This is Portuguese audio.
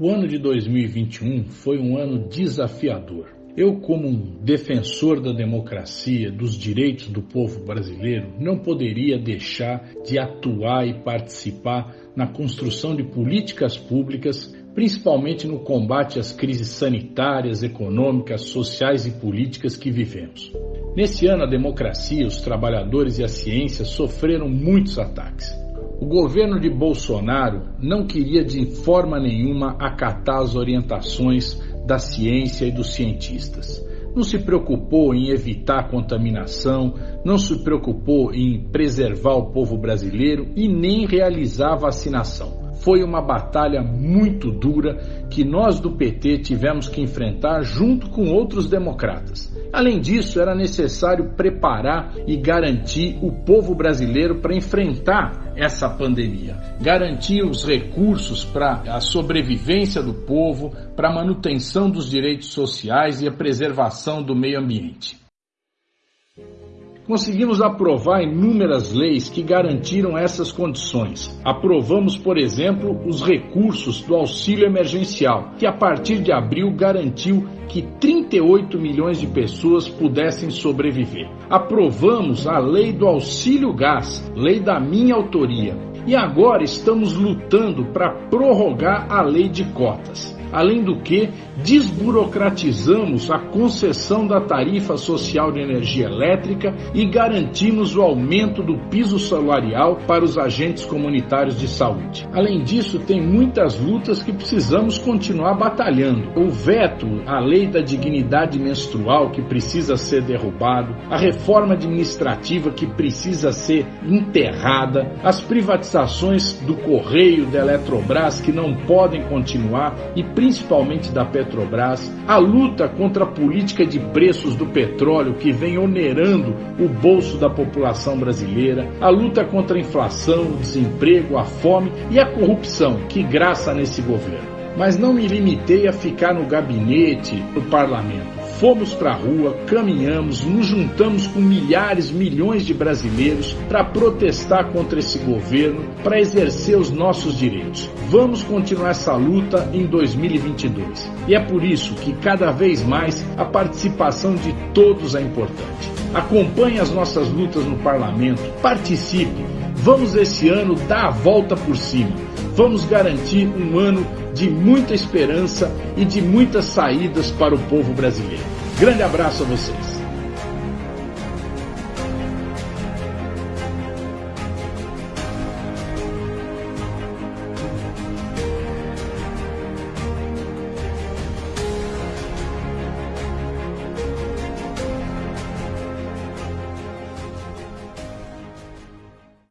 O ano de 2021 foi um ano desafiador. Eu, como um defensor da democracia, dos direitos do povo brasileiro, não poderia deixar de atuar e participar na construção de políticas públicas, principalmente no combate às crises sanitárias, econômicas, sociais e políticas que vivemos. Nesse ano, a democracia, os trabalhadores e a ciência sofreram muitos ataques. O governo de Bolsonaro não queria de forma nenhuma acatar as orientações da ciência e dos cientistas. Não se preocupou em evitar contaminação, não se preocupou em preservar o povo brasileiro e nem realizar vacinação. Foi uma batalha muito dura que nós do PT tivemos que enfrentar junto com outros democratas. Além disso, era necessário preparar e garantir o povo brasileiro para enfrentar essa pandemia, garantir os recursos para a sobrevivência do povo, para a manutenção dos direitos sociais e a preservação do meio ambiente. Conseguimos aprovar inúmeras leis que garantiram essas condições. Aprovamos, por exemplo, os recursos do auxílio emergencial, que a partir de abril garantiu que 38 milhões de pessoas pudessem sobreviver. Aprovamos a lei do auxílio gás, lei da minha autoria. E agora estamos lutando para prorrogar a lei de cotas. Além do que, desburocratizamos a concessão da tarifa social de energia elétrica e garantimos o aumento do piso salarial para os agentes comunitários de saúde. Além disso, tem muitas lutas que precisamos continuar batalhando. O veto à lei da dignidade menstrual que precisa ser derrubado, a reforma administrativa que precisa ser enterrada, as privatizações do Correio, da Eletrobras que não podem continuar e principalmente da Petrobras, a luta contra a política de preços do petróleo que vem onerando o bolso da população brasileira, a luta contra a inflação, o desemprego, a fome e a corrupção que graça nesse governo. Mas não me limitei a ficar no gabinete do parlamento. Fomos para a rua, caminhamos, nos juntamos com milhares, milhões de brasileiros para protestar contra esse governo, para exercer os nossos direitos. Vamos continuar essa luta em 2022. E é por isso que cada vez mais a participação de todos é importante. Acompanhe as nossas lutas no parlamento, participe. Vamos esse ano dar a volta por cima. Vamos garantir um ano de muita esperança e de muitas saídas para o povo brasileiro. Grande abraço a vocês.